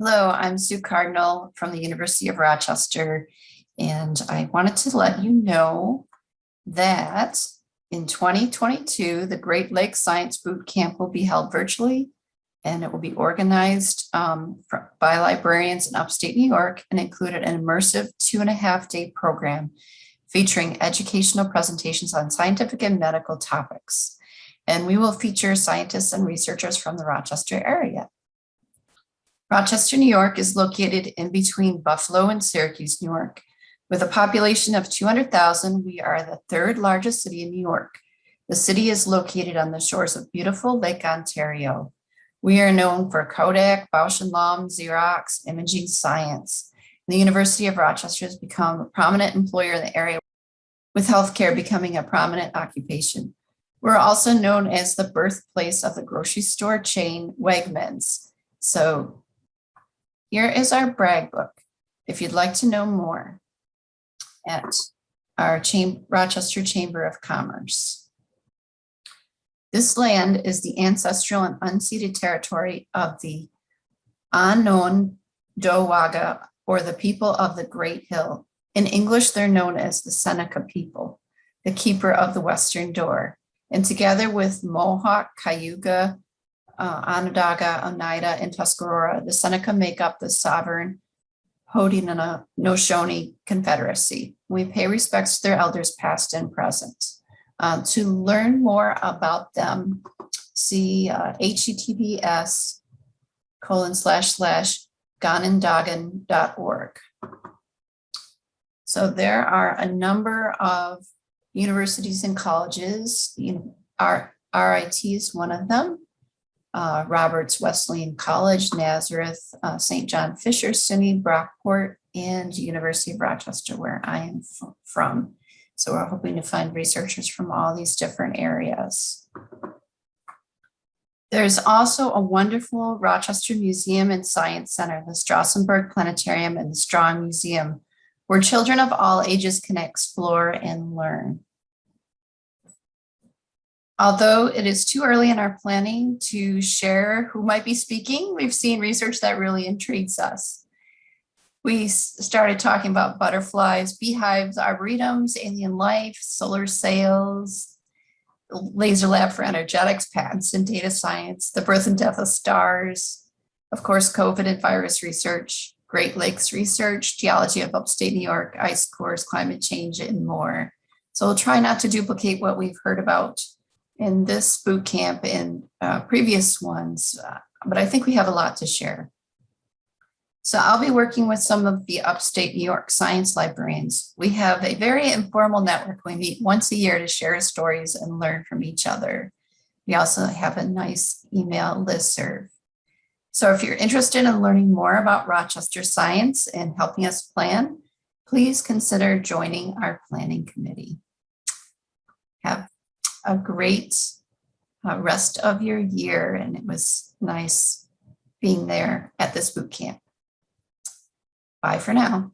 Hello, I'm Sue Cardinal from the University of Rochester, and I wanted to let you know that in 2022, the Great Lakes Science Boot Camp will be held virtually, and it will be organized um, by librarians in upstate New York and included an immersive two and a half day program featuring educational presentations on scientific and medical topics. And we will feature scientists and researchers from the Rochester area. Rochester, New York is located in between Buffalo and Syracuse, New York. With a population of 200,000, we are the third largest city in New York. The city is located on the shores of beautiful Lake Ontario. We are known for Kodak, Bausch Lomb, Xerox, imaging science. The University of Rochester has become a prominent employer in the area, with healthcare becoming a prominent occupation. We're also known as the birthplace of the grocery store chain Wegmans. So here is our brag book. If you'd like to know more at our Cham- Rochester Chamber of Commerce. This land is the ancestral and unceded territory of the Onondaga, or the people of the Great Hill. In English, they're known as the Seneca people, the keeper of the western door. And together with Mohawk, Cayuga, uh, Onondaga, Oneida, and Tuscarora, the Seneca make up the sovereign Haudenosaunee Confederacy. We pay respects to their elders past and present. Uh, to learn more about them, see uh, https colon slash slash ganondagan.org. So there are a number of universities and colleges. You know, our RIT is one of them uh, Roberts Wesleyan College, Nazareth, uh, St. John Fisher, SUNY, Brockport, and University of Rochester, where I am from. So we're hoping to find researchers from all these different areas. There's also a wonderful Rochester Museum and Science Center, the Strasenburgh Planetarium and the Strong Museum, where children of all ages can explore and learn. Although it is too early in our planning to share who might be speaking, we've seen research that really intrigues us. We started talking about butterflies, beehives, arboretums, alien life, solar sails, laser lab for energetics, patents and data science, the birth and death of stars, of course, COVID and virus research, Great Lakes research, geology of upstate New York, ice cores, climate change, and more. So we'll try not to duplicate what we've heard about in this boot camp and uh, previous ones, uh, but I think we have a lot to share. So I'll be working with some of the upstate New York science librarians. We have a very informal network. We meet once a year to share stories and learn from each other. We also have a nice email listserv. So if you're interested in learning more about Rochester science and helping us plan, please consider joining our planning committee. A great uh, rest of your year. And it was nice being there at this boot camp. Bye for now.